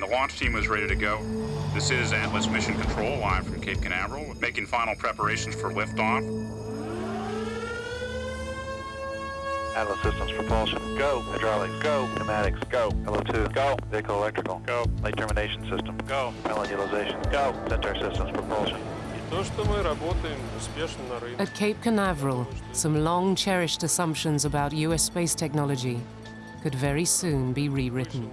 and the launch team is ready to go. This is Atlas Mission Control live from Cape Canaveral, making final preparations for liftoff. Atlas Systems propulsion, go. Hydraulics, go. Pneumatics, go. LO2, go. Vehicle electrical, go. Flight termination system, go. Propellant utilization, go. Centaur Systems propulsion. At Cape Canaveral, some long cherished assumptions about US space technology could very soon be rewritten.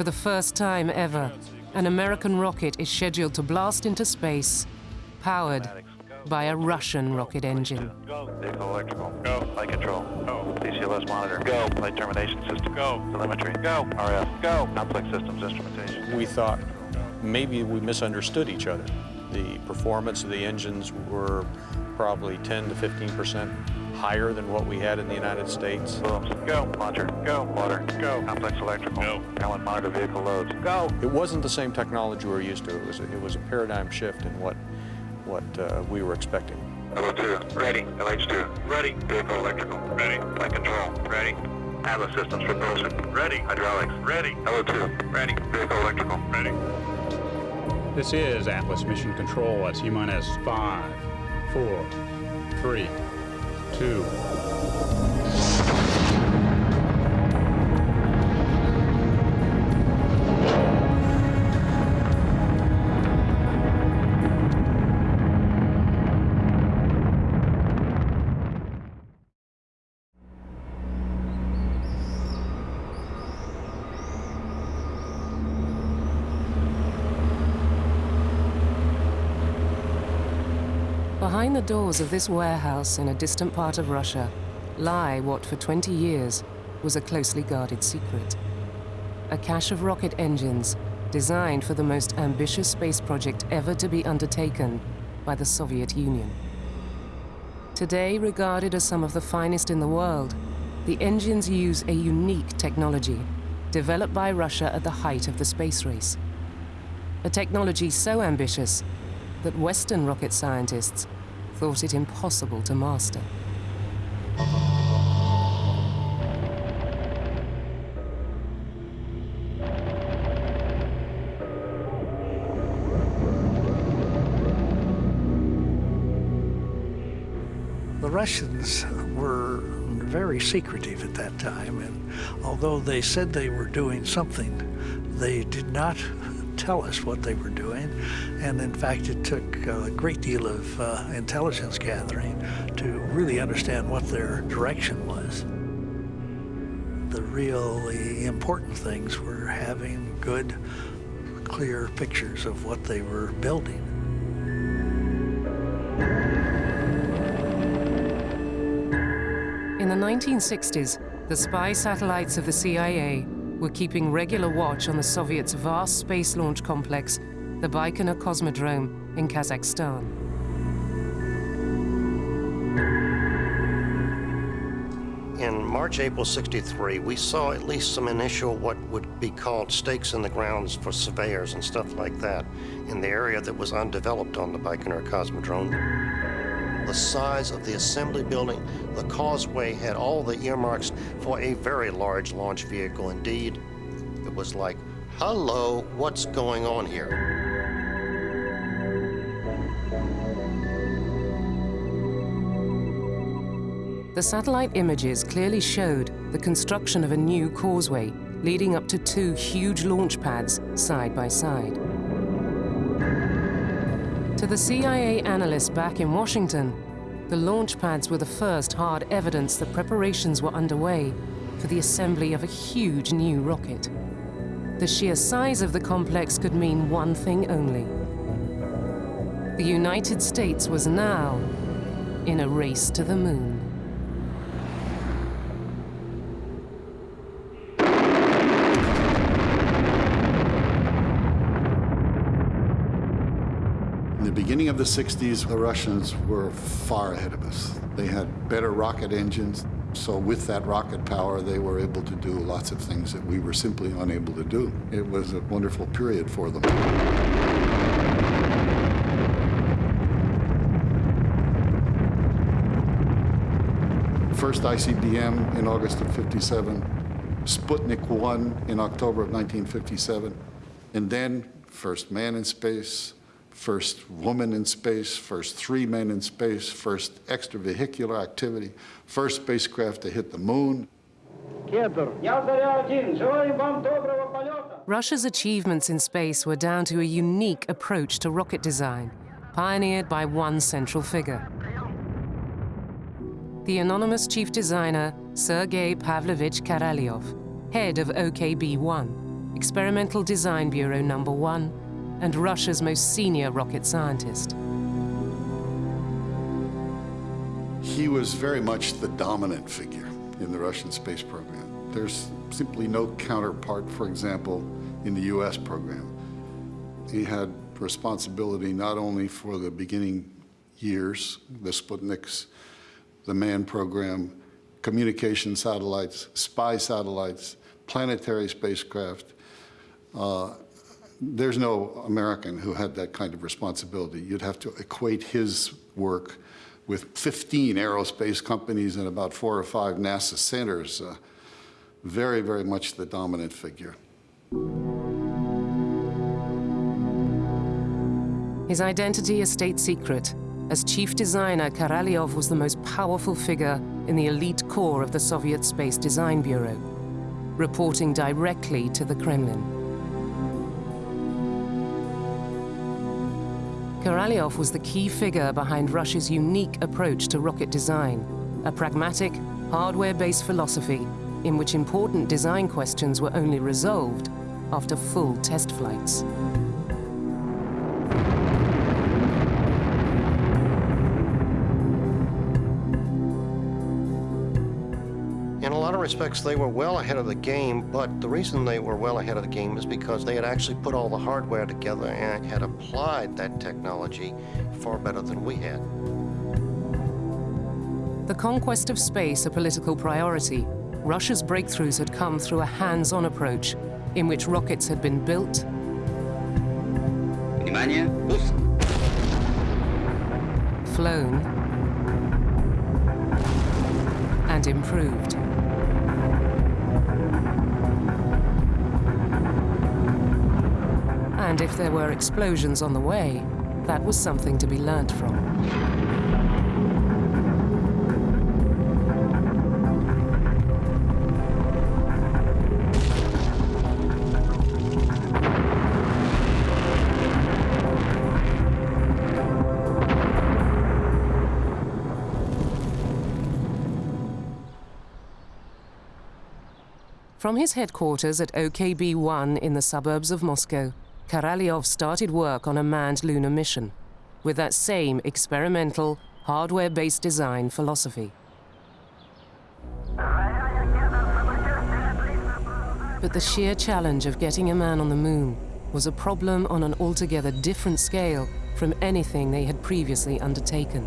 For the first time ever, an American rocket is scheduled to blast into space, powered by a Russian rocket engine. Go. Vehicle electrical, go. Flight control, go. DCLS monitor, go. Flight termination system, go. Telemetry, go. RF, go. Complex systems instrumentation. We thought maybe we misunderstood each other. The performance of the engines were probably 10 to 15 percent higher than what we had in the United States. Booms, go. Launcher, go. Water, go. Complex electrical, go. Allen monitor vehicle loads, go. It wasn't the same technology we were used to. It was, it was a paradigm shift in what, what uh, we were expecting. LO2, ready. LH2, ready. Vehicle electrical, ready. Flight control, ready. Atlas Systems propulsion, ready. Hydraulics, ready. LO2, ready. Vehicle electrical, ready. This is Atlas Mission Control at T-minus 5, 4, 3, 2, Behind the doors of this warehouse in a distant part of Russia lie what for 20 years was a closely guarded secret. A cache of rocket engines designed for the most ambitious space project ever to be undertaken by the Soviet Union. Today regarded as some of the finest in the world, the engines use a unique technology developed by Russia at the height of the space race. A technology so ambitious that Western rocket scientists thought it impossible to master. The Russians were very secretive at that time, and although they said they were doing something, they did not tell us what they were doing. And in fact, it took a great deal of uh, intelligence gathering to really understand what their direction was. The really important things were having good, clear pictures of what they were building. In the 1960s, the spy satellites of the CIA were keeping regular watch on the Soviets' vast space launch complex, the Baikonur Cosmodrome in Kazakhstan. In March, April 63, we saw at least some initial what would be called stakes in the grounds for surveyors and stuff like that in the area that was undeveloped on the Baikonur Cosmodrome. The size of the assembly building, the causeway had all the earmarks for a very large launch vehicle indeed. It was like, hello, what's going on here? The satellite images clearly showed the construction of a new causeway leading up to two huge launch pads side by side. To the CIA analysts back in Washington, the launch pads were the first hard evidence that preparations were underway for the assembly of a huge new rocket. The sheer size of the complex could mean one thing only. The United States was now in a race to the moon. In the beginning of the 60s, the Russians were far ahead of us. They had better rocket engines, so with that rocket power, they were able to do lots of things that we were simply unable to do. It was a wonderful period for them. First ICBM in August of 57, Sputnik 1 in October of 1957, and then first man in space, first woman in space, first three men in space, first extravehicular activity, first spacecraft to hit the moon. Russia's achievements in space were down to a unique approach to rocket design, pioneered by one central figure. The anonymous chief designer, Sergei Pavlovich Korolyov, head of OKB-1, Experimental Design Bureau Number 1, and Russia's most senior rocket scientist. He was very much the dominant figure in the Russian space program. There's simply no counterpart, for example, in the US program. He had responsibility not only for the beginning years, the Sputniks, the MAN program, communication satellites, spy satellites, planetary spacecraft. Uh, there's no American who had that kind of responsibility. You'd have to equate his work with 15 aerospace companies and about four or five NASA centers. Uh, very, very much the dominant figure. His identity a state secret. As chief designer, Korolyov was the most powerful figure in the elite core of the Soviet Space Design Bureau, reporting directly to the Kremlin. Korolyov was the key figure behind Russia's unique approach to rocket design, a pragmatic, hardware-based philosophy in which important design questions were only resolved after full test flights. respects, they were well ahead of the game, but the reason they were well ahead of the game is because they had actually put all the hardware together and had applied that technology far better than we had. The conquest of space a political priority, Russia's breakthroughs had come through a hands-on approach in which rockets had been built, Внимание, пуск! flown, and improved. And if there were explosions on the way, that was something to be learnt from. From his headquarters at OKB-1 in the suburbs of Moscow, Korolyov started work on a manned lunar mission with that same experimental, hardware-based design philosophy. But the sheer challenge of getting a man on the moon was a problem on an altogether different scale from anything they had previously undertaken.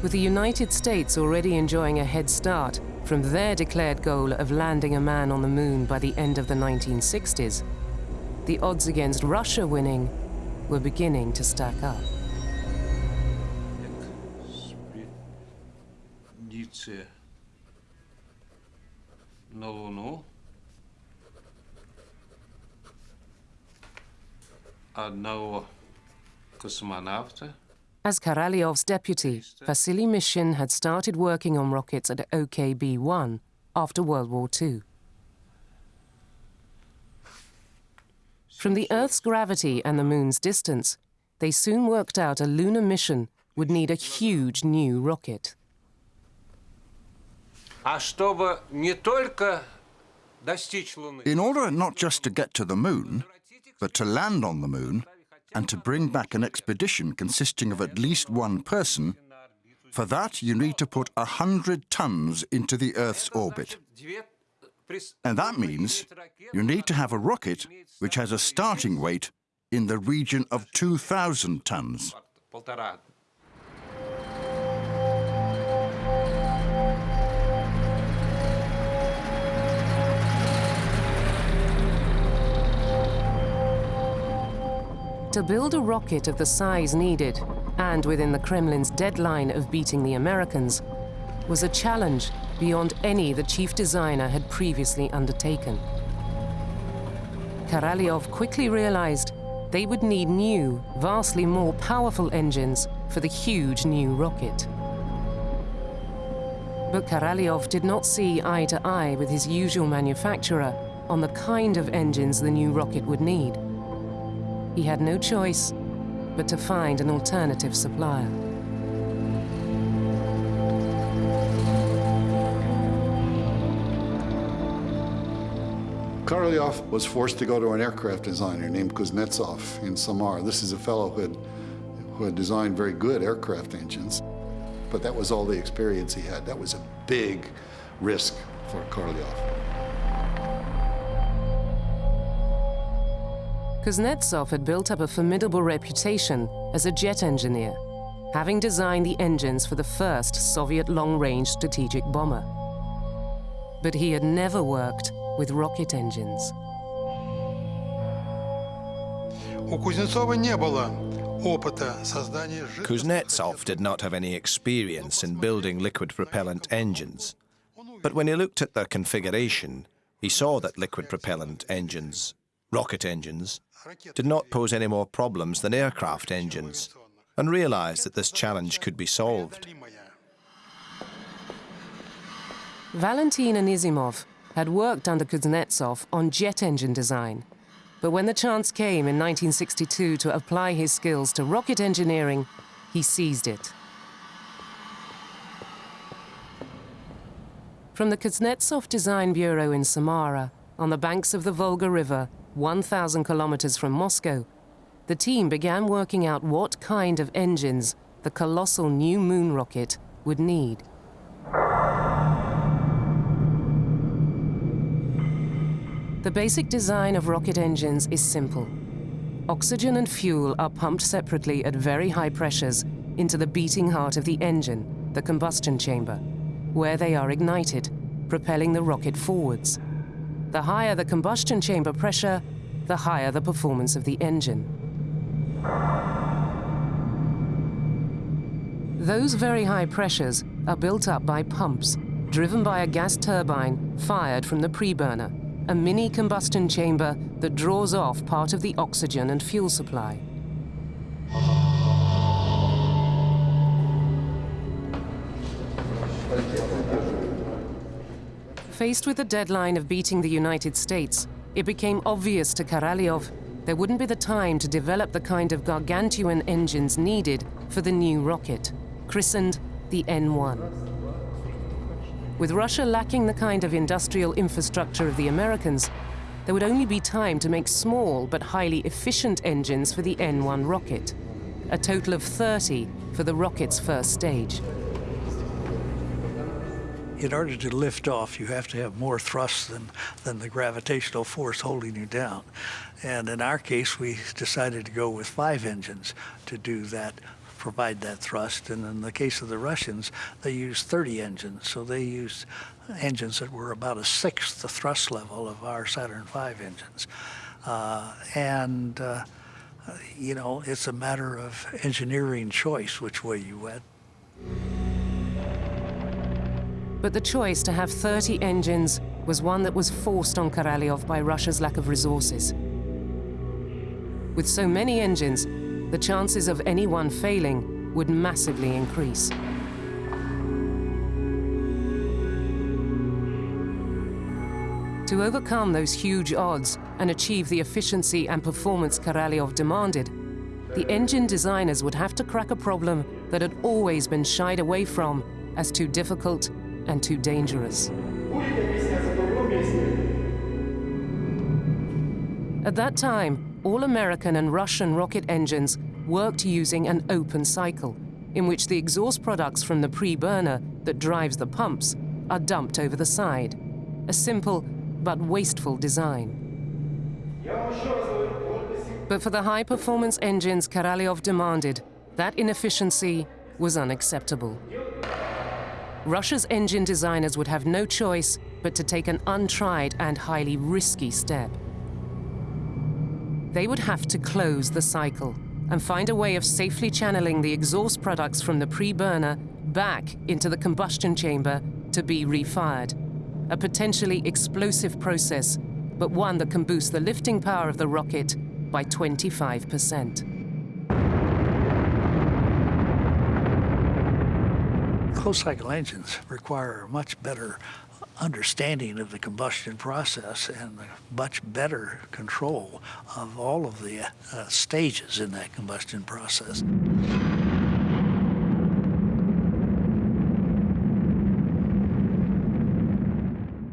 With the United States already enjoying a head start from their declared goal of landing a man on the moon by the end of the 1960s, the odds against Russia winning were beginning to stack up. На Луну. Одного космонавта. As Korolyov's deputy, Vasily Mishin had started working on rockets at OKB-1 after World War II. From the Earth's gravity and the Moon's distance, they soon worked out a lunar mission would need a huge new rocket. In order not just to get to the Moon, but to land on the Moon and to bring back an expedition consisting of at least one person, for that you need to put 100 tons into the Earth's orbit. And that means you need to have a rocket which has a starting weight in the region of 2,000 tons. To build a rocket of the size needed, and within the Kremlin's deadline of beating the Americans, was a challenge beyond any the chief designer had previously undertaken. Korolyov quickly realized they would need new, vastly more powerful engines for the huge new rocket. But Korolyov did not see eye to eye with his usual manufacturer on the kind of engines the new rocket would need. He had no choice but to find an alternative supplier. Korolyov was forced to go to an aircraft designer named Kuznetsov in Samara. This is a fellow who had, who had designed very good aircraft engines, but that was all the experience he had. That was a big risk for Korolyov. Kuznetsov had built up a formidable reputation as a jet engineer, having designed the engines for the first Soviet long-range strategic bomber. But he had never worked with rocket engines. Kuznetsov did not have any experience in building liquid propellant engines, but when he looked at their configuration, he saw that liquid propellant engines, rocket engines, did not pose any more problems than aircraft engines, and realized that this challenge could be solved. Valentin Anisimov, had worked under Kuznetsov on jet engine design. But when the chance came in 1962 to apply his skills to rocket engineering, he seized it. From the Kuznetsov Design Bureau in Samara, on the banks of the Volga River, 1,000 kilometers from Moscow, the team began working out what kind of engines the colossal new moon rocket would need. The basic design of rocket engines is simple. Oxygen and fuel are pumped separately at very high pressures into the beating heart of the engine, the combustion chamber, where they are ignited, propelling the rocket forwards. The higher the combustion chamber pressure, the higher the performance of the engine. Those very high pressures are built up by pumps, driven by a gas turbine fired from the preburner, a mini combustion chamber that draws off part of the oxygen and fuel supply. Faced with the deadline of beating the United States, it became obvious to Korolyov there wouldn't be the time to develop the kind of gargantuan engines needed for the new rocket, christened the N-1. With Russia lacking the kind of industrial infrastructure of the Americans, there would only be time to make small but highly efficient engines for the N-1 rocket, a total of 30 for the rocket's first stage. In order to lift off, you have to have more thrust than, than the gravitational force holding you down. And in our case, we decided to go with five engines to do that provide that thrust. And in the case of the Russians, they used 30 engines. So they used engines that were about a sixth the thrust level of our Saturn V engines. Uh, and, uh, you know, it's a matter of engineering choice which way you went. But the choice to have 30 engines was one that was forced on Korolyov by Russia's lack of resources. With so many engines, the chances of anyone failing would massively increase. To overcome those huge odds and achieve the efficiency and performance Korolyov demanded, the engine designers would have to crack a problem that had always been shied away from as too difficult and too dangerous. At that time, all American and Russian rocket engines worked using an open cycle, in which the exhaust products from the pre-burner that drives the pumps are dumped over the side. A simple but wasteful design. But for the high-performance engines Korolyov demanded, that inefficiency was unacceptable. Russia's engine designers would have no choice but to take an untried and highly risky step. They would have to close the cycle and find a way of safely channeling the exhaust products from the pre-burner back into the combustion chamber to be refired. A potentially explosive process, but one that can boost the lifting power of the rocket by 25%. Closed cycle engines require much better understanding of the combustion process and much better control of all of the uh, stages in that combustion process.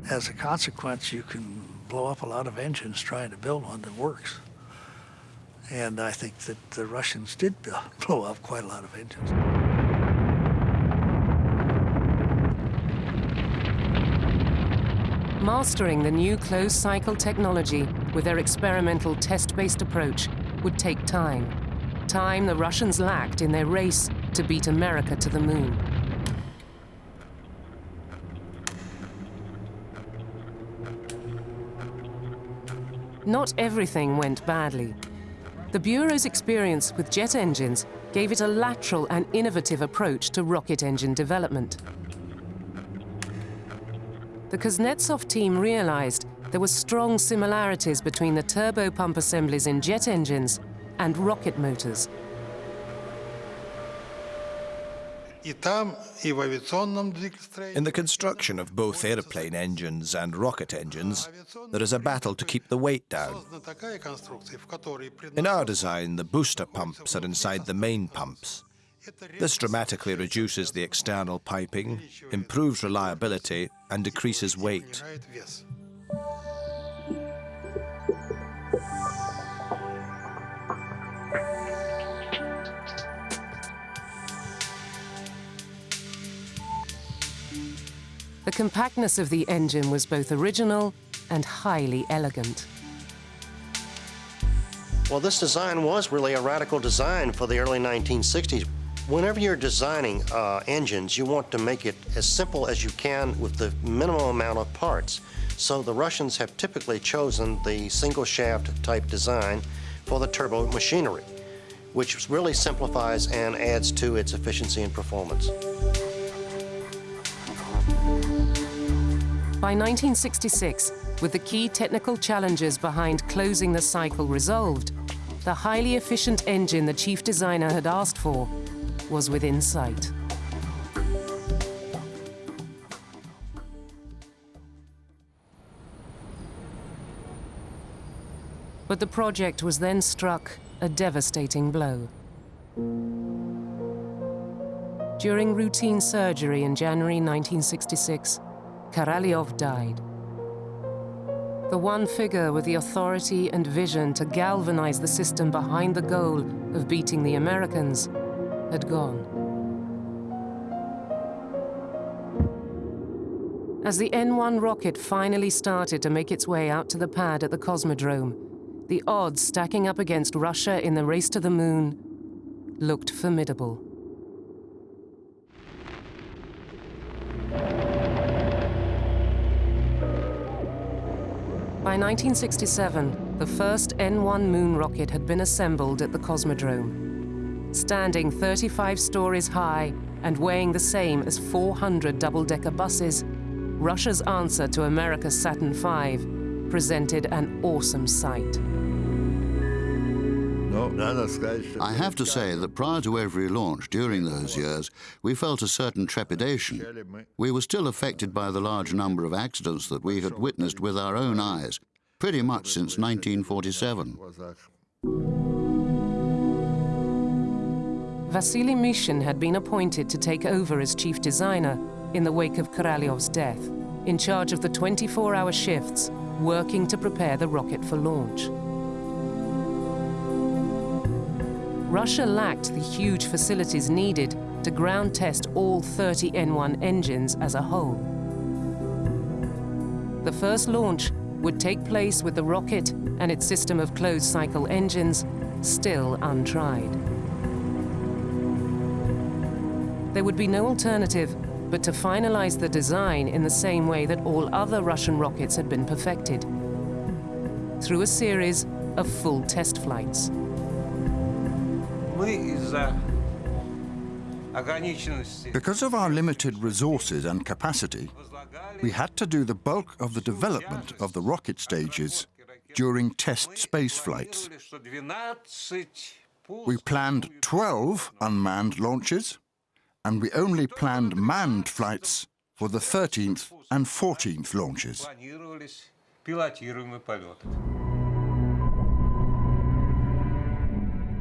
As a consequence, you can blow up a lot of engines trying to build one that works. And I think that the Russians did blow up quite a lot of engines. Mastering the new closed-cycle technology with their experimental test-based approach would take time. Time the Russians lacked in their race to beat America to the moon. Not everything went badly. The Bureau's experience with jet engines gave it a lateral and innovative approach to rocket engine development. The Kuznetsov team realized there were strong similarities between the turbopump assemblies in jet engines and rocket motors. In the construction of both airplane engines and rocket engines, there is a battle to keep the weight down. In our design, the booster pumps are inside the main pumps. This dramatically reduces the external piping, improves reliability, and decreases weight. The compactness of the engine was both original and highly elegant. Well, this design was really a radical design for the early 1960s. Whenever you're designing uh, engines, you want to make it as simple as you can with the minimum amount of parts. So the Russians have typically chosen the single shaft type design for the turbo machinery, which really simplifies and adds to its efficiency and performance. By 1966, with the key technical challenges behind closing the cycle resolved, the highly efficient engine the chief designer had asked for was within sight. But the project was then struck a devastating blow. During routine surgery in January 1966, Korolyov died. The one figure with the authority and vision to galvanize the system behind the goal of beating the Americans had gone. As the N-1 rocket finally started to make its way out to the pad at the Cosmodrome, the odds stacking up against Russia in the race to the moon looked formidable. By 1967, the first N-1 moon rocket had been assembled at the Cosmodrome. Standing 35 stories high and weighing the same as 400 double-decker buses, Russia's answer to America's Saturn V presented an awesome sight. I have to say that prior to every launch during those years, we felt a certain trepidation. We were still affected by the large number of accidents that we had witnessed with our own eyes, pretty much since 1947. Vasily Mishin had been appointed to take over as chief designer in the wake of Korolyov's death, in charge of the 24-hour shifts, working to prepare the rocket for launch. Russia lacked the huge facilities needed to ground test all 30 N1 engines as a whole. The first launch would take place with the rocket and its system of closed-cycle engines still untried there would be no alternative but to finalize the design in the same way that all other Russian rockets had been perfected, through a series of full test flights. Because of our limited resources and capacity, we had to do the bulk of the development of the rocket stages during test space flights. We planned 12 unmanned launches, and we only planned manned flights for the 13th and 14th launches.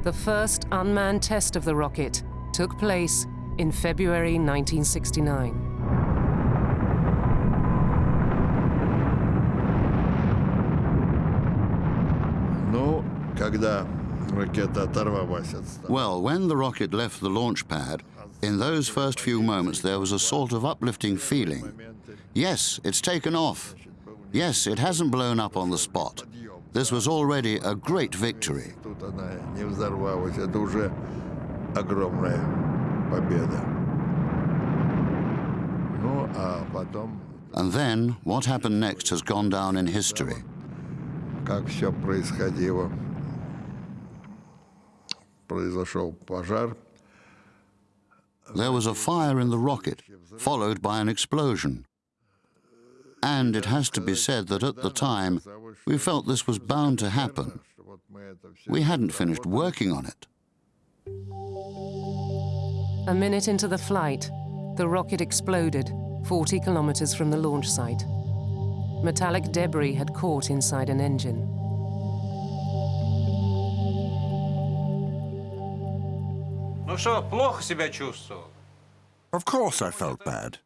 The first unmanned test of the rocket took place in February 1969. Well, when the rocket left the launch pad, in those first few moments there was a sort of uplifting feeling. Yes, it's taken off. Yes, it hasn't blown up on the spot. This was already a great victory. Тут она не взорвалась. Это уже огромная победа. Ну, а потом, And then, what happened next has gone down in history. как все происходило. Произошел пожар. there was a fire in the rocket, followed by an explosion. And it has to be said that at the time, we felt this was bound to happen. We hadn't finished working on it. A minute into the flight, the rocket exploded 40 kilometers from the launch site. Metallic debris had caught inside an engine. Ну что, плохо себя чувствовал? Of course, I felt bad.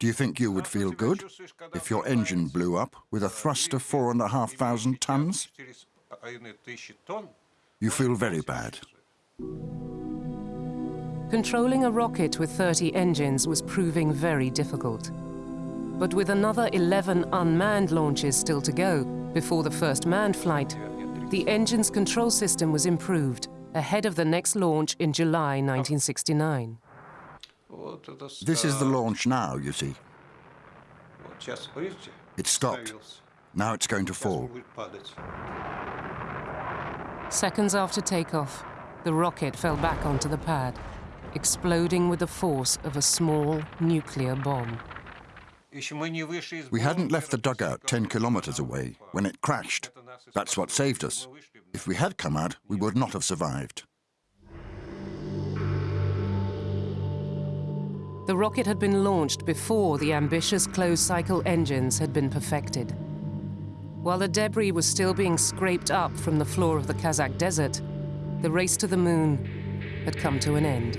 Do you think you would feel good if your engine blew up with a thrust of four and a half thousand tons? 4,5 тысячи тонн? You feel very bad. Controlling a rocket with 30 engines was proving very difficult. But with another 11 unmanned launches still to go before the first manned flight, the engine's control system was improved ahead of the next launch in July 1969. This is the launch now, you see. It stopped. Now it's going to fall. Seconds after takeoff, the rocket fell back onto the pad, exploding with the force of a small nuclear bomb. We hadn't left the dugout 10 kilometers away when it crashed. That's what saved us. If we had come out, we would not have survived. The rocket had been launched before the ambitious closed-cycle engines had been perfected. While the debris was still being scraped up from the floor of the Kazakh desert, the race to the moon had come to an end.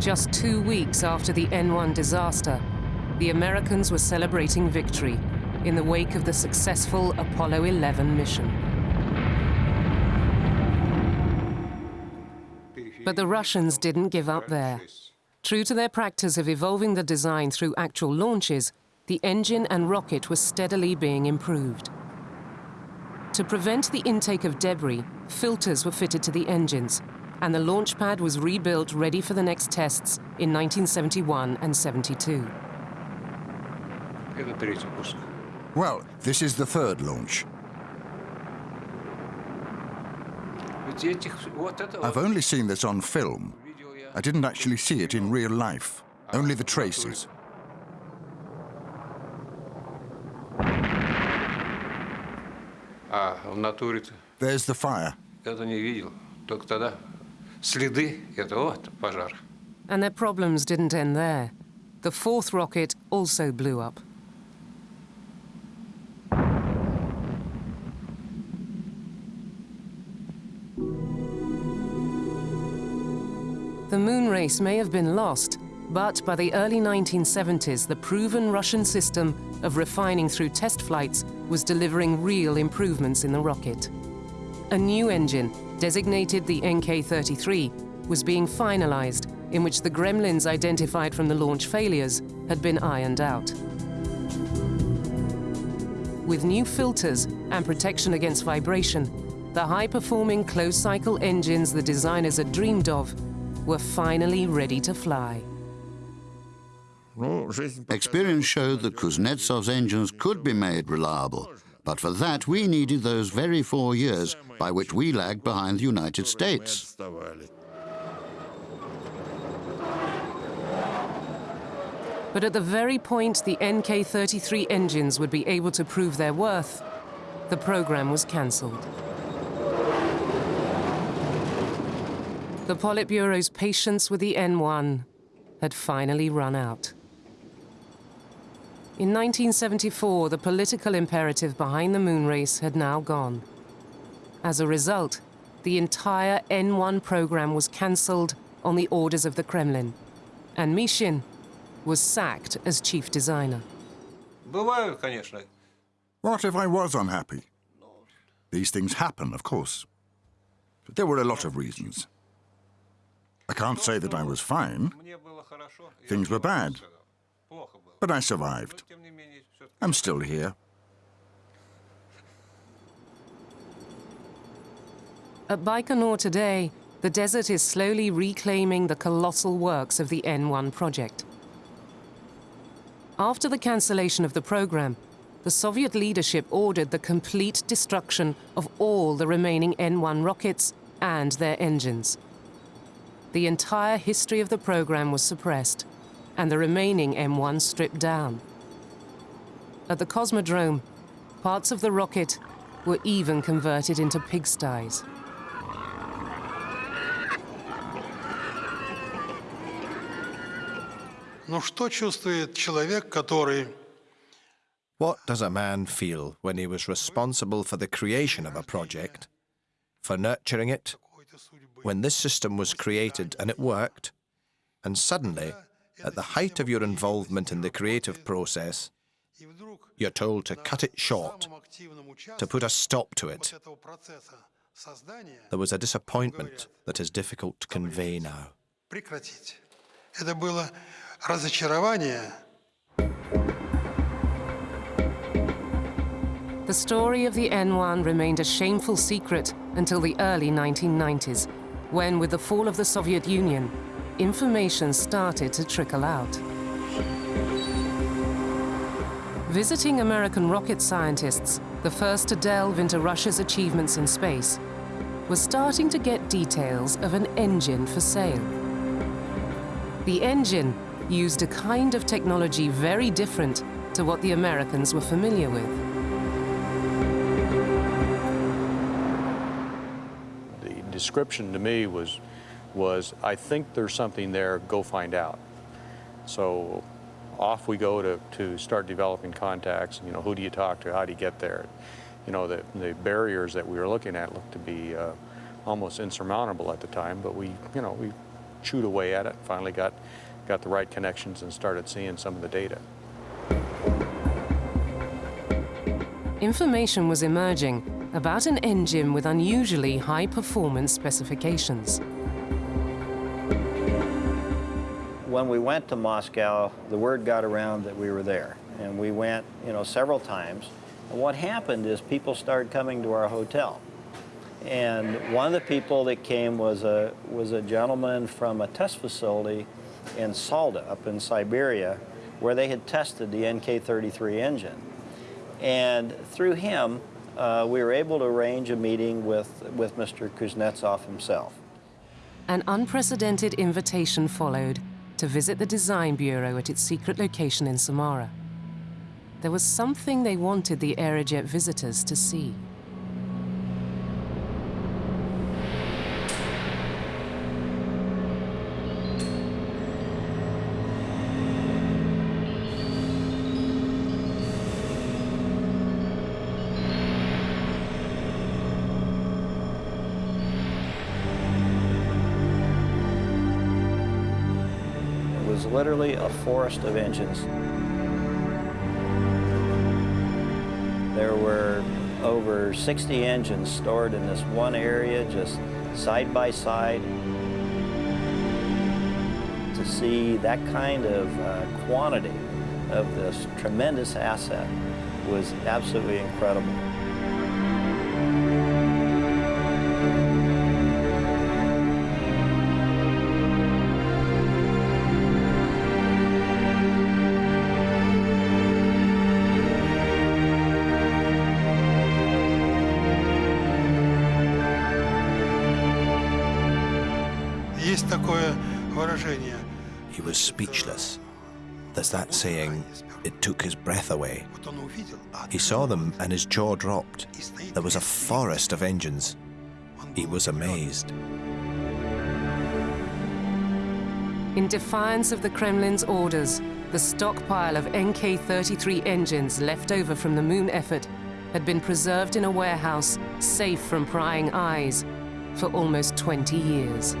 Just two weeks after the N1 disaster, the Americans were celebrating victory in the wake of the successful Apollo 11 mission. But the Russians didn't give up there. True to their practice of evolving the design through actual launches, the engine and rocket were steadily being improved. To prevent the intake of debris, filters were fitted to the engines, and the launch pad was rebuilt ready for the next tests in 1971 and 72. Well, this is the third launch. I've only seen this on film. I didn't actually see it in real life, only the traces. There's the fire. And their problems didn't end there. The fourth rocket also blew up. The moon race may have been lost, but by the early 1970s, the proven Russian system of refining through test flights was delivering real improvements in the rocket. A new engine, designated the NK-33, was being finalized, in which the gremlins identified from the launch failures had been ironed out. With new filters and protection against vibration, the high-performing closed-cycle engines the designers had dreamed of were finally ready to fly. Experience showed that Kuznetsov's engines could be made reliable, but for that we needed those very four years by which we lagged behind the United States. But at the very point the NK-33 engines would be able to prove their worth, the program was cancelled. The Politburo's patience with the N1 had finally run out. In 1974, the political imperative behind the moon race had now gone. As a result, the entire N1 program was cancelled on the orders of the Kremlin, and Mishin was sacked as chief designer. What if I was unhappy? These things happen, of course. But there were a lot of reasons. I can't say that I was fine. Things were bad. But I survived. I'm still here. At Baikonur today, the desert is slowly reclaiming the colossal works of the N1 project. After the cancellation of the program, the Soviet leadership ordered the complete destruction of all the remaining N1 rockets and their engines the entire history of the program was suppressed and the remaining N1 stripped down. At the Cosmodrome, parts of the rocket were even converted into pigsties. What does a man feel when he was responsible for the creation of a project, for nurturing it, when this system was created and it worked, and suddenly, at the height of your involvement in the creative process, you're told to cut it short, to put a stop to it? There was a disappointment that is difficult to convey now. прекратить? Это было разочарование. The story of the N1 remained a shameful secret until the early 1990s, when, with the fall of the Soviet Union, information started to trickle out. Visiting American rocket scientists, the first to delve into Russia's achievements in space, was starting to get details of an engine for sale. The engine used a kind of technology very different to what the Americans were familiar with. Description to me was, was I think there's something there, go find out. So off we go to, to start developing contacts. You know, who do you talk to? How do you get there? You know, the, the barriers that we were looking at looked to be uh, almost insurmountable at the time, but we, you know, we chewed away at it, finally got, got the right connections and started seeing some of the data. Information was emerging about an engine with unusually high performance specifications. When we went to Moscow, the word got around that we were there. And we went, you know, several times. And what happened is people started coming to our hotel. And one of the people that came was a, was a gentleman from a test facility in Salda, up in Siberia, where they had tested the NK-33 engine. And through him, uh, we were able to arrange a meeting with, with Mr. Kuznetsov himself. An unprecedented invitation followed to visit the design bureau at its secret location in Samara. There was something they wanted the Aerojet visitors to see. Literally a forest of engines. There were over 60 engines stored in this one area, just side by side. To see that kind of uh, quantity of this tremendous asset was absolutely incredible. That saying, it took his breath away. He saw them and his jaw dropped. There was a forest of engines. He was amazed. In defiance of the Kremlin's orders, the stockpile of NK 33 engines left over from the moon effort had been preserved in a warehouse safe from prying eyes for almost 20 years.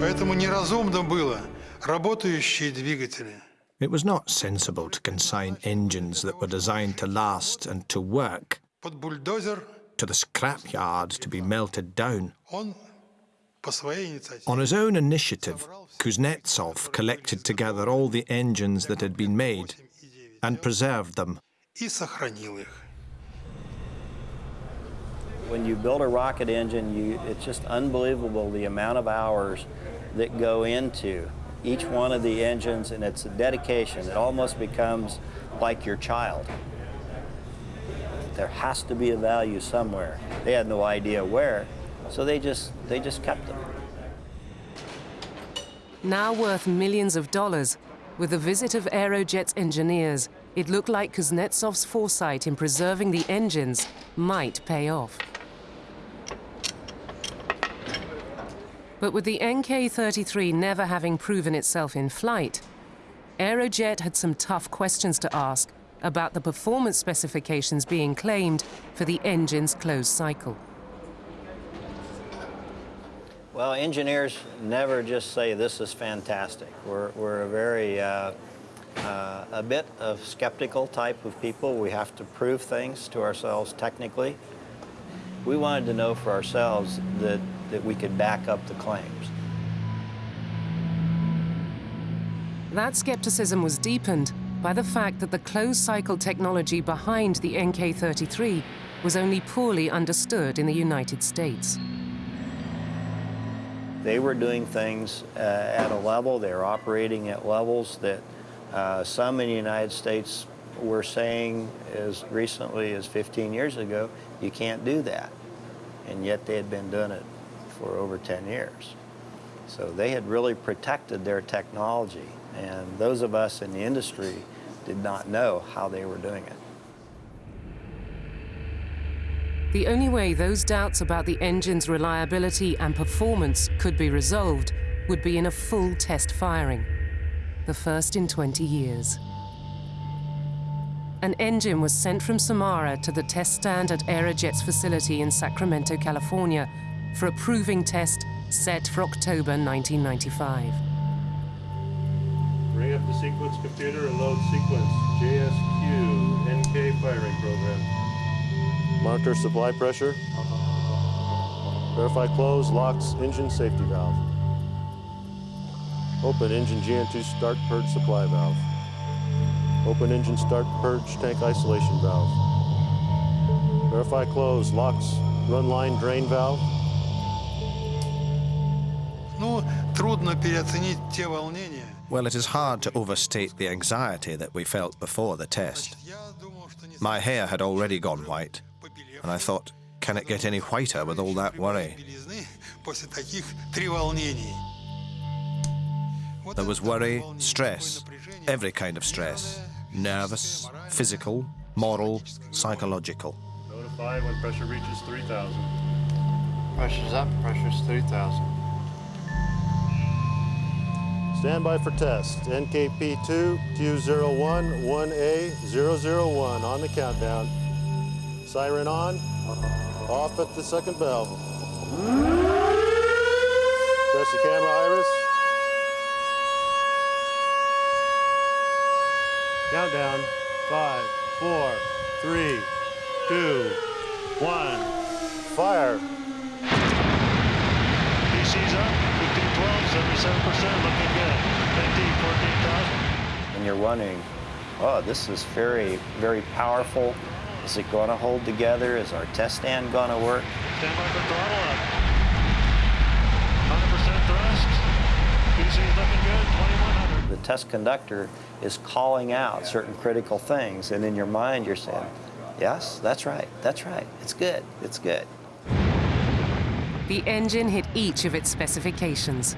Поэтому неразумно было работающие двигатели It was not sensible to consign engines that were designed to last and to work под бульдозер. to the scrapyard to be melted down. Он по своей инициативе On his own initiative, Kuznetsov collected together all the engines that had been made and preserved them. и сохранил их. When you build a rocket engine, you, it's just unbelievable the amount of hours that go into each one of the engines, and it's a dedication. It almost becomes like your child. There has to be a value somewhere. They had no idea where, so they just, they just kept them. Now worth millions of dollars, with the visit of Aerojet's engineers, it looked like Kuznetsov's foresight in preserving the engines might pay off. But with the NK-33 never having proven itself in flight, Aerojet had some tough questions to ask about the performance specifications being claimed for the engine's closed cycle. Well, engineers never just say this is fantastic. We're, we're a very, uh, uh, a bit of skeptical type of people. We have to prove things to ourselves technically. We wanted to know for ourselves that, that we could back up the claims. That skepticism was deepened by the fact that the closed cycle technology behind the NK-33 was only poorly understood in the United States. They were doing things uh, at a level, they were operating at levels that uh, some in the United States were saying as recently as 15 years ago, you can't do that. And yet they had been doing it for over 10 years. So they had really protected their technology. And those of us in the industry did not know how they were doing it. The only way those doubts about the engine's reliability and performance could be resolved would be in a full test firing, the first in 20 years. An engine was sent from Samara to the test stand at Aerojet's facility in Sacramento, California, for a proving test set for October 1995. Bring up the sequence computer and load sequence JSQ NK firing program. Monitor supply pressure. Verify close, locks, engine safety valve. Open engine GN2 start purge supply valve. Open engine start purge tank isolation valve. Verify close, locks, run line drain valve. Well, it is hard to overstate the anxiety that we felt before the test. My hair had already gone white, and I thought, can it get any whiter with all that worry? There was worry, stress, every kind of stress nervous, physical, moral, psychological. Notify when pressure reaches 3,000. Pressure's up, pressure's 3,000. Stand by for test. NKP2 Q01 1A001 on the countdown. Siren on. Off at the second bell. Press the camera iris. Countdown. Five, four, three, two, one. Fire. PC's up. 1512, 77%, looking good. 15, 14,000. And you're wondering, oh, this is very, very powerful. Is it going to hold together? Is our test stand going to work? Stand by for throttle up. 100% thrust. PC's looking good, 2100. The test conductor is calling out certain critical things, and in your mind you're saying, yes, that's right, that's right, it's good, it's good. The engine hit each of its specifications.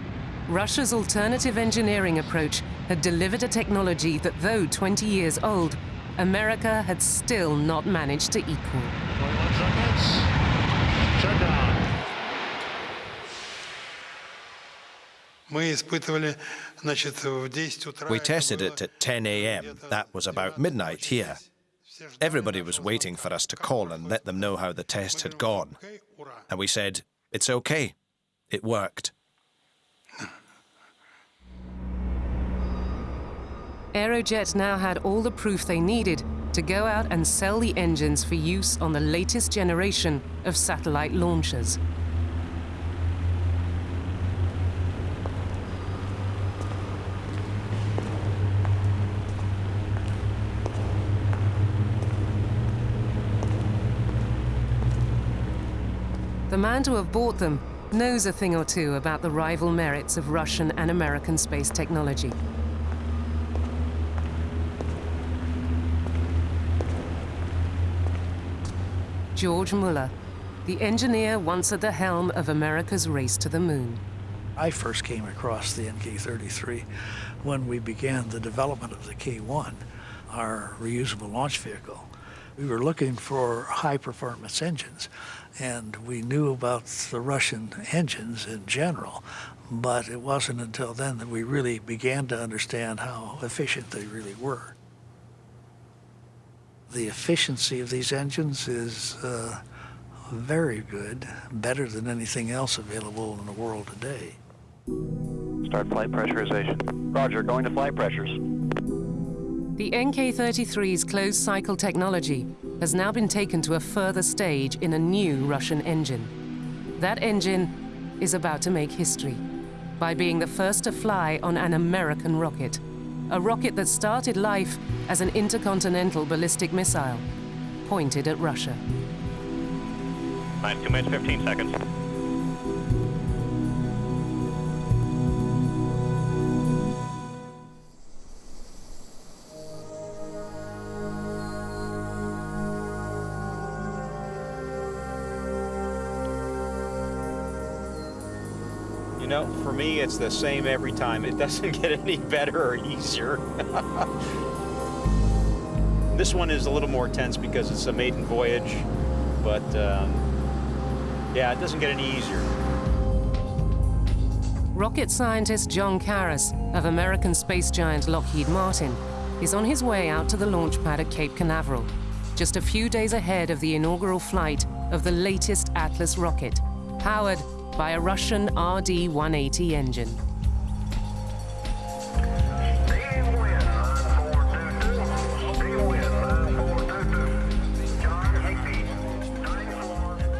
Russia's alternative engineering approach had delivered a technology that, though 20 years old, America had still not managed to equal. We tested it at 10 a.m. That was about midnight here. Everybody was waiting for us to call and let them know how the test had gone. And we said, it's okay. It worked. Aerojet now had all the proof they needed to go out and sell the engines for use on the latest generation of satellite launchers. The man to have bought them knows a thing or two about the rival merits of Russian and American space technology. George Mueller, the engineer once at the helm of America's race to the moon. I first came across the NK-33 when we began the development of the K-1, our reusable launch vehicle. We were looking for high-performance engines, and we knew about the Russian engines in general, but it wasn't until then that we really began to understand how efficient they really were. The efficiency of these engines is uh, very good, better than anything else available in the world today. Start flight pressurization. Roger, going to flight pressures. The NK-33's closed-cycle technology has now been taken to a further stage in a new Russian engine. That engine is about to make history by being the first to fly on an American rocket a rocket that started life as an intercontinental ballistic missile pointed at Russia. Nine, two minutes, 15 seconds. For me, it's the same every time. It doesn't get any better or easier. this one is a little more tense because it's a maiden voyage, but um, yeah, it doesn't get any easier. Rocket scientist John Karras of American space giant Lockheed Martin is on his way out to the launch pad at Cape Canaveral, just a few days ahead of the inaugural flight of the latest Atlas rocket, powered by a Russian RD-180 engine.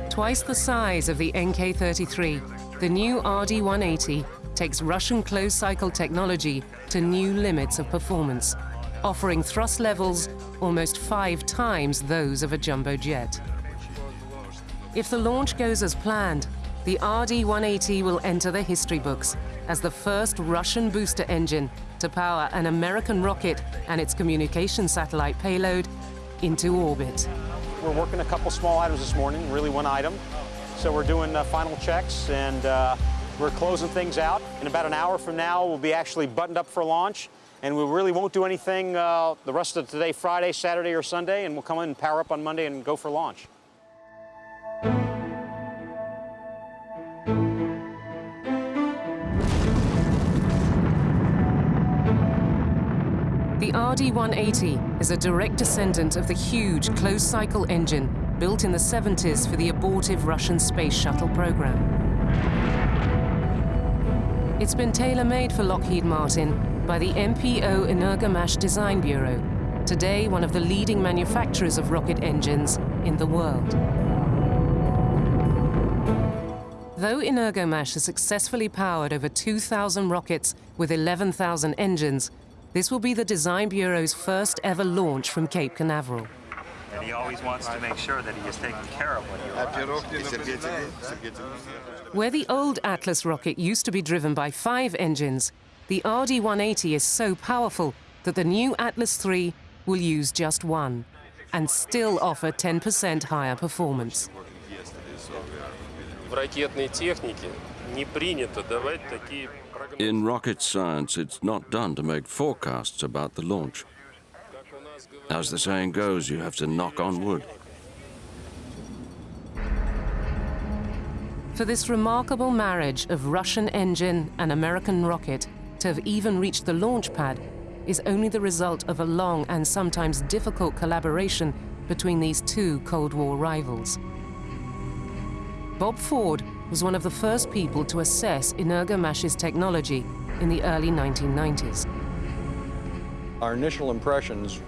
Twice the size of the NK-33, the new RD-180 takes Russian closed-cycle technology to new limits of performance, offering thrust levels almost five times those of a jumbo jet. If the launch goes as planned, the RD-180 will enter the history books as the first Russian booster engine to power an American rocket and its communication satellite payload into orbit. We're working a couple small items this morning, really one item. So we're doing uh, final checks and uh, we're closing things out. In about an hour from now, we'll be actually buttoned up for launch and we really won't do anything uh, the rest of today, Friday, Saturday, or Sunday, and we'll come in and power up on Monday and go for launch. The RD-180 is a direct descendant of the huge closed-cycle engine built in the 70s for the abortive Russian space shuttle program. It's been tailor-made for Lockheed Martin by the MPO Energomash Design Bureau, today one of the leading manufacturers of rocket engines in the world. Though Energomash has successfully powered over 2,000 rockets with 11,000 engines, this will be the Design Bureau's first ever launch from Cape Canaveral. And he always wants to make sure that he is taken care of when he arrives. Where the old Atlas rocket used to be driven by five engines, the RD-180 is so powerful that the new Atlas III will use just one and still offer 10% higher performance. В ракетной технике не принято давать такие in rocket science, it's not done to make forecasts about the launch. As the saying goes, you have to knock on wood. For this remarkable marriage of Russian engine and American rocket to have even reached the launch pad is only the result of a long and sometimes difficult collaboration between these two Cold War rivals. Bob Ford was one of the first people to assess Energomash's technology in the early 1990s. Our initial impressions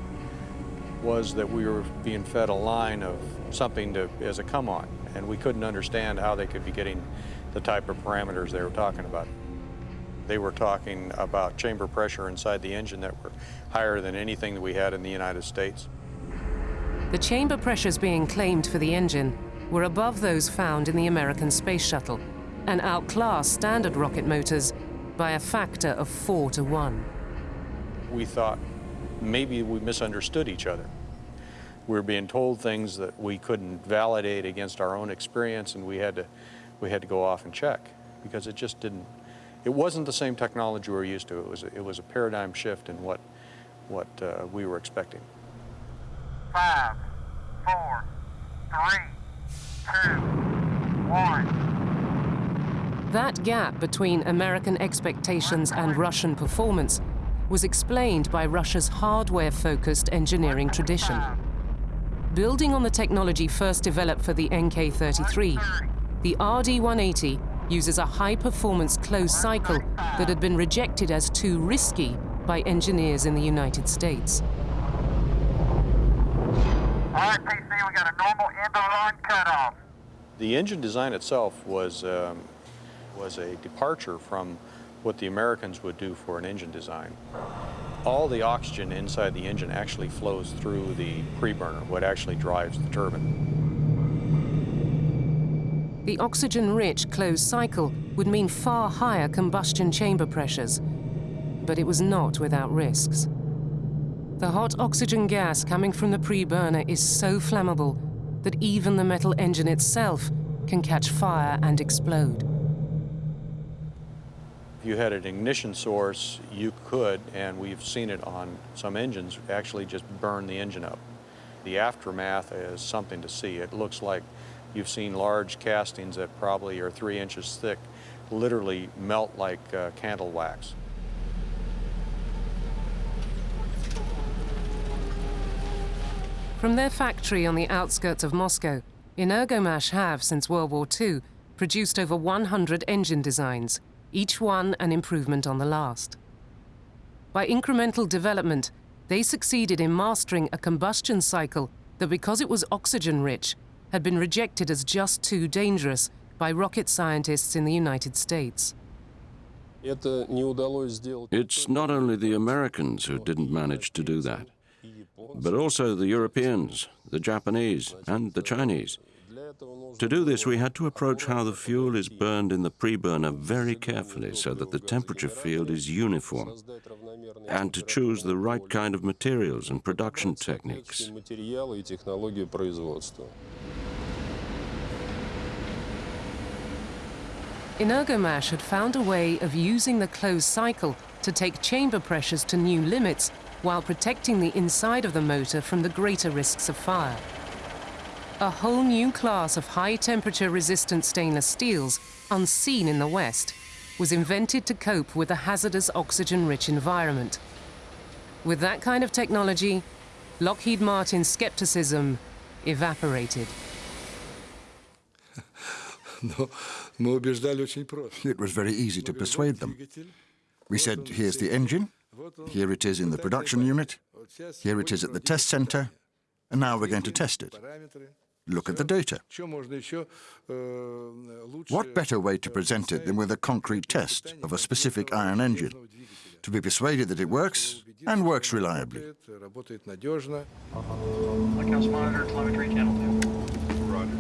was that we were being fed a line of something to, as a come-on, and we couldn't understand how they could be getting the type of parameters they were talking about. They were talking about chamber pressure inside the engine that were higher than anything that we had in the United States. The chamber pressures being claimed for the engine were above those found in the American space shuttle and outclassed standard rocket motors by a factor of four to one. We thought maybe we misunderstood each other. We were being told things that we couldn't validate against our own experience, and we had to, we had to go off and check because it just didn't. It wasn't the same technology we were used to. It was a, it was a paradigm shift in what what uh, we were expecting. Five, four, three, two, one. That gap between American expectations and Russian performance was explained by Russia's hardware-focused engineering tradition. Building on the technology first developed for the NK-33, the RD-180 uses a high-performance closed cycle that had been rejected as too risky by engineers in the United States. All right, PC, we got a normal end-of-line cutoff. The engine design itself was, um, was a departure from what the Americans would do for an engine design. All the oxygen inside the engine actually flows through the preburner, what actually drives the turbine. The oxygen-rich closed cycle would mean far higher combustion chamber pressures, but it was not without risks. The hot oxygen gas coming from the preburner is so flammable that even the metal engine itself can catch fire and explode. If you had an ignition source, you could, and we've seen it on some engines, actually just burn the engine up. The aftermath is something to see. It looks like you've seen large castings that probably are three inches thick literally melt like uh, candle wax. From their factory on the outskirts of Moscow, Energomash have, since World War II, produced over 100 engine designs, each one an improvement on the last. By incremental development, they succeeded in mastering a combustion cycle that, because it was oxygen-rich, had been rejected as just too dangerous by rocket scientists in the United States. It's not only the Americans who didn't manage to do that, but also the Europeans, the Japanese, and the Chinese. To do this, we had to approach how the fuel is burned in the preburner very carefully so that the temperature field is uniform, and to choose the right kind of materials and production techniques. Energomash had found a way of using the closed cycle to take chamber pressures to new limits while protecting the inside of the motor from the greater risks of fire. A whole new class of high-temperature resistant stainless steels, unseen in the West, was invented to cope with a hazardous oxygen-rich environment. With that kind of technology, Lockheed Martin's skepticism evaporated. It was very easy to persuade them. We said, here's the engine, here it is in the production unit, here it is at the test center, and now we're going to test it. Look at the data. What better way to present it than with a concrete test of a specific iron engine, to be persuaded that it works and works reliably. Lighthouse monitor, telemetry, channel 2. Roger.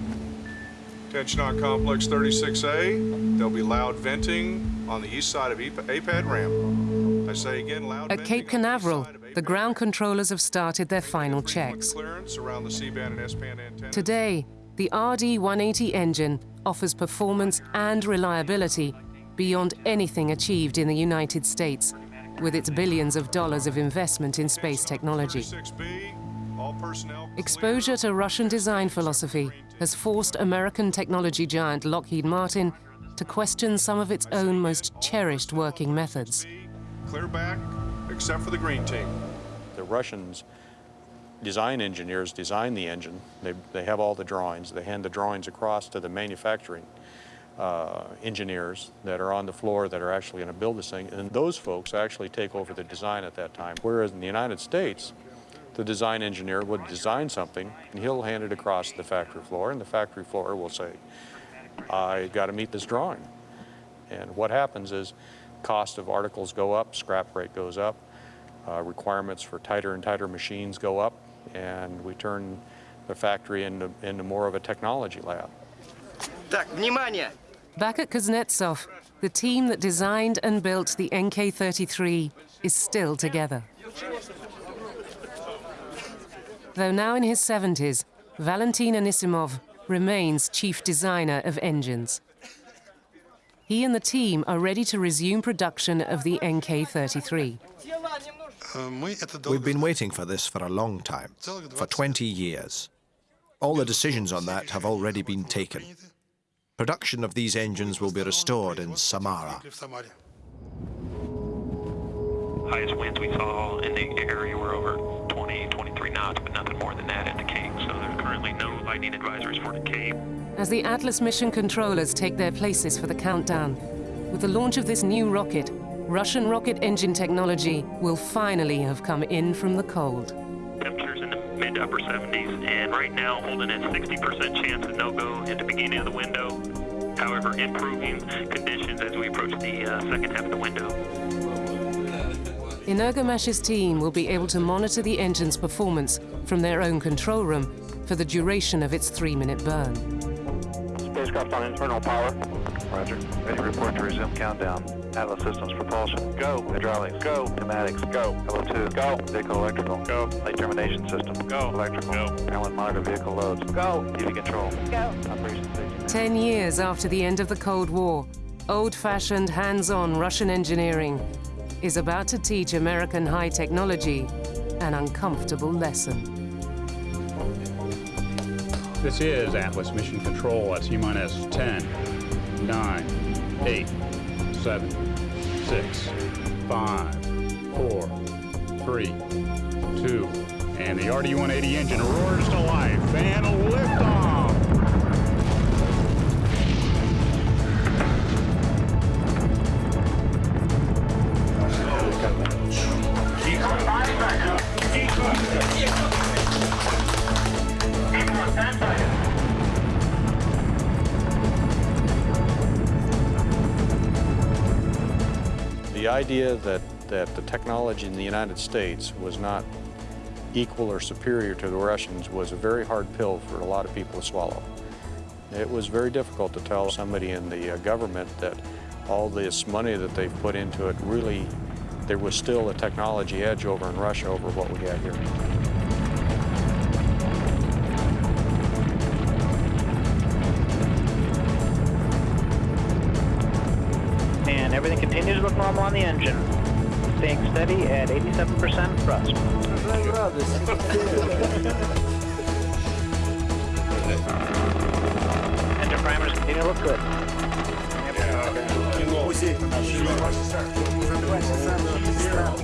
On complex 36A. There'll be loud venting on the east side of APAD ramp. Again, At Cape Canaveral, the ground controllers have started their final checks. the C-band and S-band antennas. Today, The RD-180 engine offers performance and reliability beyond anything achieved in the United States with its billions of dollars of investment in space technology. Exposure to Russian design philosophy has forced American technology giant Lockheed Martin to question some of its own most cherished working methods. Clear back, except for the green team. The Russians design engineers design the engine. They, they have all the drawings. They hand the drawings across to the manufacturing uh, engineers that are on the floor that are actually going to build this thing. And those folks actually take over the design at that time. Whereas in the United States, the design engineer would design something and he'll hand it across the factory floor and the factory floor will say, I got to meet this drawing. And what happens is cost of articles go up, scrap rate goes up, uh, requirements for tighter and tighter machines go up, and we turn the factory into, into more of a technology lab. Back at Kuznetsov, the team that designed and built the NK-33 is still together. Though now in his 70s, Valentin Anisimov remains chief designer of engines. He and the team are ready to resume production of the NK-33. We've been waiting for this for a long time, for 20 years. All the decisions on that have already been taken. Production of these engines will be restored in Samara. Highest winds we saw in the area were over 20, 23 knots, but nothing more than that at the Cape. So there's currently no lightning advisories for the Cape. As the Atlas mission controllers take their places for the countdown, with the launch of this new rocket, Russian rocket engine technology will finally have come in from the cold. Temperatures in the mid to upper 70s, and right now holding at 60% chance of no-go at the beginning of the window. However, improving conditions as we approach the uh, second half of the window. Energomash's team will be able to monitor the engine's performance from their own control room for the duration of its three-minute burn. Spacecraft on internal power. Roger. Ready to report to resume countdown. Atlas Systems propulsion. Go. Hydraulics. Go. Pneumatics. Go. LO2. Go. Vehicle electrical. Go. Flight termination system. Go. Electrical. Go. Airline monitor vehicle loads. Go. UV control. Go. Operation safety. Ten years after the end of the Cold War, old-fashioned, hands-on Russian engineering is about to teach American high technology an uncomfortable lesson. This is Atlas Mission Control at T-minus 10, 9, 8, 7, 6, 5, 4, 3, 2, and the RD-180 engine roars to life and liftoff! The idea that, that the technology in the United States was not equal or superior to the Russians was a very hard pill for a lot of people to swallow. It was very difficult to tell somebody in the uh, government that all this money that they've put into it really, there was still a technology edge over in Russia over what we had here. on the engine. Staying steady at 87% thrust. engine primers continue to look good. Yeah.